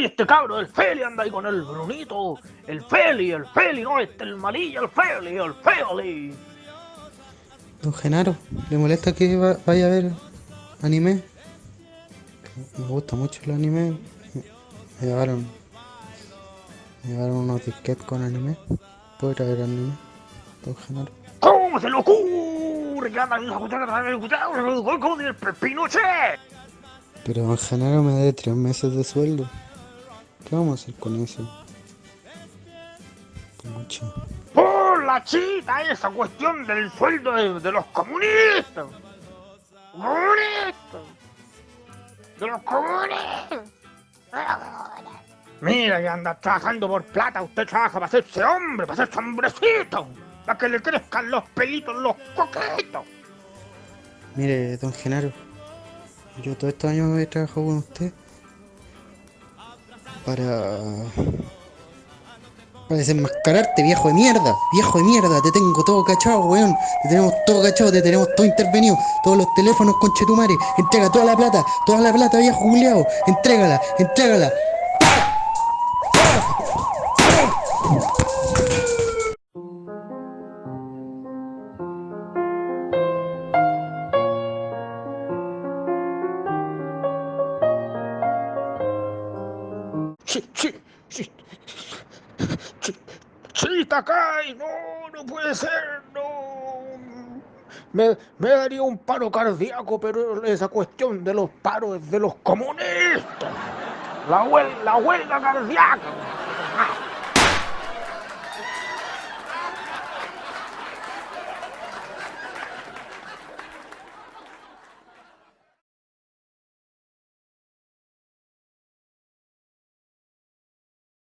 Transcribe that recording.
Oye, este cabro del Feli anda ahí con el Brunito. El Feli, el Feli, no, este el malilla, el Feli, el Feli. Don Genaro, ¿le molesta que va- vaya a ver anime? Me gusta mucho el anime. Me llevaron. Me llevaron unos disquetes con anime. ¿Puedo ver anime? Don Genaro. ¿Cómo se le ocurre que andan el Pinochet? Pero Don Genaro me debe tres meses de sueldo. ¿Qué vamos a hacer con eso? Por la chita esa cuestión del sueldo de, de los comunistas. Comunistas. De los comunistas. Mira que anda trabajando por plata, usted trabaja para hacerse hombre, para hacerse hombrecito, para que le crezcan los pelitos, los coquetos. Mire, don Genaro, yo todos estos años he trabajado con usted para... para desenmascararte, viejo de mierda, viejo de mierda, te tengo todo cachado, weón, te tenemos todo cachado, te tenemos todo intervenido, todos los teléfonos con Chetumare, entrega toda la plata, toda la plata, viejo Juliado, entrégala, entrégala. Sí, sí, sí. Sí, Chita Kai, no, no puede ser, no. Me, me daría un paro cardíaco, pero esa cuestión de los paros es de los comunistas. La, huel- la huelga cardíaca.